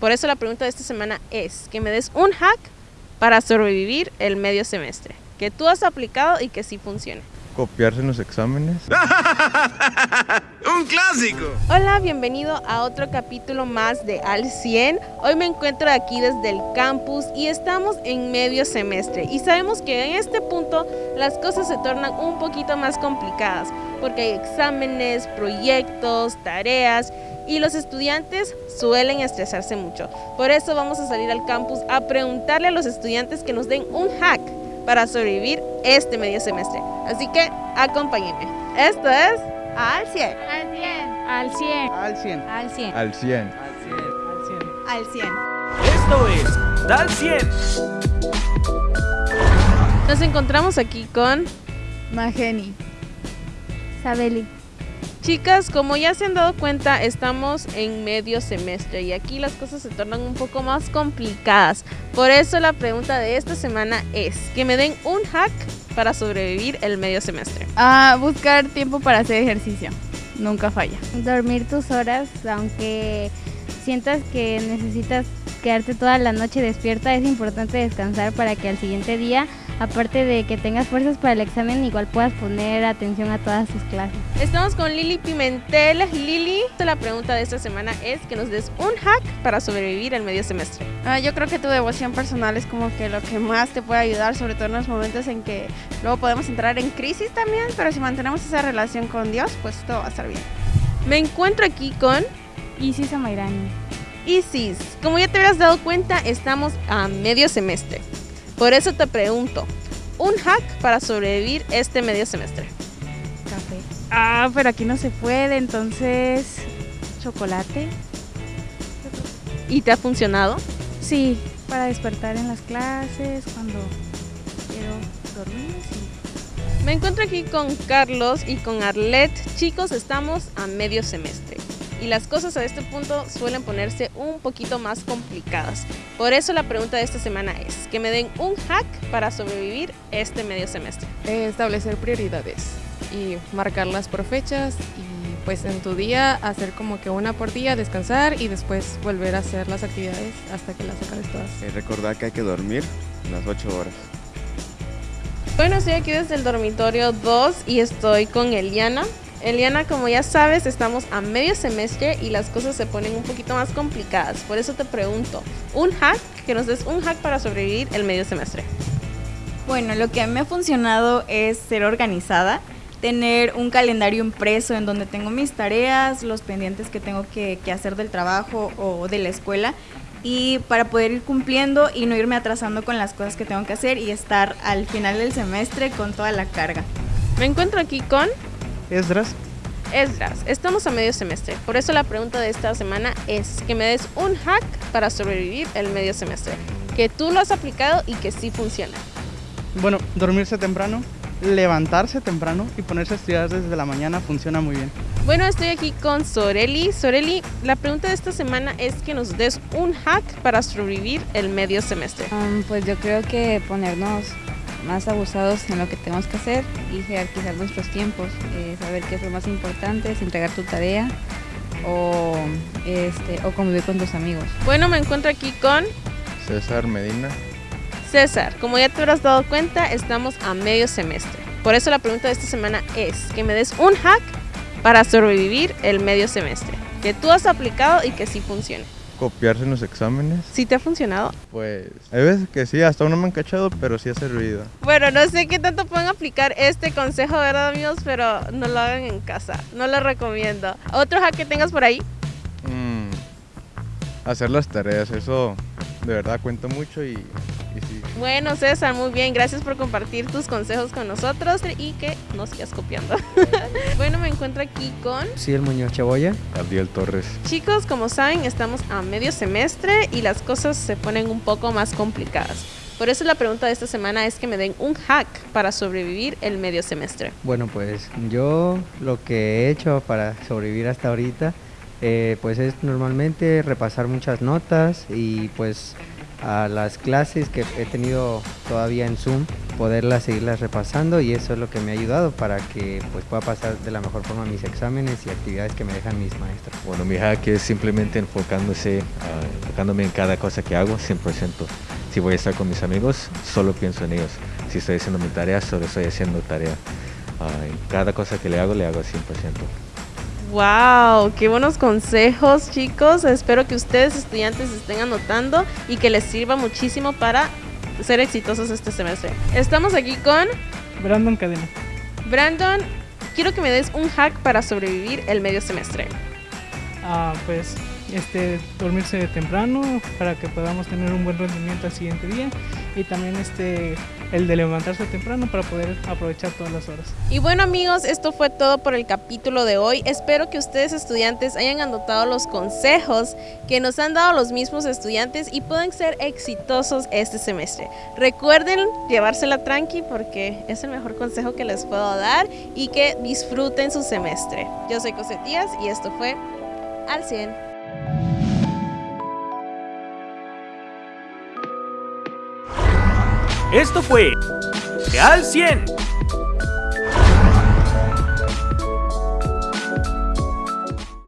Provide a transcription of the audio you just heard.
Por eso la pregunta de esta semana es que me des un hack para sobrevivir el medio semestre, que tú has aplicado y que sí funcione. Copiarse en los exámenes. ¡Un clásico! Hola, bienvenido a otro capítulo más de Al 100. Hoy me encuentro aquí desde el campus y estamos en medio semestre y sabemos que en este punto las cosas se tornan un poquito más complicadas porque hay exámenes, proyectos, tareas y los estudiantes suelen estresarse mucho. Por eso vamos a salir al campus a preguntarle a los estudiantes que nos den un hack para sobrevivir este medio semestre. Así que acompáñenme. Esto es Al 100. Al 100. Al 100. Al 100. Al 100. Al 100. Al 100. Esto es Dal 100. Nos encontramos aquí con Mageni. Sabeli. Chicas, como ya se han dado cuenta, estamos en medio semestre y aquí las cosas se tornan un poco más complicadas. Por eso la pregunta de esta semana es que me den un hack para sobrevivir el medio semestre. Ah, buscar tiempo para hacer ejercicio. Nunca falla. dormir tus horas, aunque sientas que necesitas quedarte toda la noche despierta, es importante descansar para que al siguiente día, aparte de que tengas fuerzas para el examen, igual puedas poner atención a todas tus clases. Estamos con Lili Pimentel. Lili, la pregunta de esta semana es que nos des un hack para sobrevivir el medio semestre. Ah, yo creo que tu devoción personal es como que lo que más te puede ayudar, sobre todo en los momentos en que luego podemos entrar en crisis también, pero si mantenemos esa relación con Dios, pues todo va a estar bien. Me encuentro aquí con Isis Amairani. Isis. Como ya te habrás dado cuenta, estamos a medio semestre. Por eso te pregunto, un hack para sobrevivir este medio semestre. Café. Ah, pero aquí no se puede, entonces. Chocolate. ¿Y te ha funcionado? Sí, para despertar en las clases, cuando quiero dormir. Sí. Me encuentro aquí con Carlos y con Arlet. Chicos, estamos a medio semestre y las cosas a este punto suelen ponerse un poquito más complicadas. Por eso la pregunta de esta semana es que me den un hack para sobrevivir este medio semestre. establecer prioridades y marcarlas por fechas y pues en tu día hacer como que una por día, descansar y después volver a hacer las actividades hasta que las acabes todas. Y recordar que hay que dormir las 8 horas. Bueno, estoy aquí desde el dormitorio 2 y estoy con Eliana. Eliana, como ya sabes, estamos a medio semestre y las cosas se ponen un poquito más complicadas. Por eso te pregunto, un hack, que nos des un hack para sobrevivir el medio semestre. Bueno, lo que a mí me ha funcionado es ser organizada, tener un calendario impreso en donde tengo mis tareas, los pendientes que tengo que, que hacer del trabajo o de la escuela y para poder ir cumpliendo y no irme atrasando con las cosas que tengo que hacer y estar al final del semestre con toda la carga. Me encuentro aquí con Esdras. Esdras. Estamos a medio semestre. Por eso la pregunta de esta semana es que me des un hack para sobrevivir el medio semestre. Que tú lo has aplicado y que sí funciona. Bueno, dormirse temprano, levantarse temprano y ponerse a estudiar desde la mañana funciona muy bien. Bueno, estoy aquí con Soreli. Soreli, la pregunta de esta semana es que nos des un hack para sobrevivir el medio semestre. Um, pues yo creo que ponernos más abusados en lo que tenemos que hacer y jerarquizar nuestros tiempos, eh, saber qué es lo más importante, es entregar tu tarea o, este, o convivir con tus amigos. Bueno, me encuentro aquí con César Medina. César. Como ya te habrás dado cuenta, estamos a medio semestre. Por eso la pregunta de esta semana es que me des un hack para sobrevivir el medio semestre, que tú has aplicado y que sí funcione. Copiarse en los exámenes. ¿Sí te ha funcionado? Pues hay veces que sí, hasta uno me han cachado, pero sí ha servido. Bueno, no sé qué tanto pueden aplicar este consejo, ¿verdad, amigos? Pero no lo hagan en casa. No lo recomiendo. ¿Otro hack que tengas por ahí? Mm, hacer las tareas, eso de verdad cuenta mucho y, y sí. Bueno, César, muy bien. Gracias por compartir tus consejos con nosotros y que no sigas copiando. bueno, me encuentro aquí con Sí, el Muñoz Cebolla. Abdiel Torres. chicos. Como saben, estamos a medio semestre y las cosas se ponen un poco más complicadas. Por eso la pregunta de esta semana es que me den un hack para sobrevivir el medio semestre. Bueno, pues yo lo que he hecho para sobrevivir hasta ahorita, eh, pues es normalmente repasar muchas notas y pues a las clases que he tenido todavía en Zoom, poderlas seguirlas repasando y eso es lo que me ha ayudado para que pues pueda pasar de la mejor forma mis exámenes y actividades que me dejan mis maestros. Bueno, mi hack es simplemente enfocándose, uh, enfocándome en cada cosa que hago 100%. Si voy a estar con mis amigos, solo pienso en ellos. Si estoy haciendo mi tarea, solo estoy haciendo tarea. Uh, en cada cosa que le hago, le hago 100%. Wow, qué buenos consejos chicos. Espero que ustedes estudiantes estén anotando y que les sirva muchísimo para ser exitosos este semestre. Estamos aquí con Brandon Cadena. Brandon, quiero que me des un hack para sobrevivir el medio semestre. Ah, pues este dormirse temprano para que podamos tener un buen rendimiento al siguiente día y también este el de levantarse temprano para poder aprovechar todas las horas. Y bueno amigos, esto fue todo por el capítulo de hoy. Espero que ustedes estudiantes hayan anotado los consejos que nos han dado los mismos estudiantes y puedan ser exitosos este semestre. Recuerden llevársela tranqui porque es el mejor consejo que les puedo dar y que disfruten su semestre. Yo soy Cosette Díaz y esto fue Al 100. Esto fue Al 100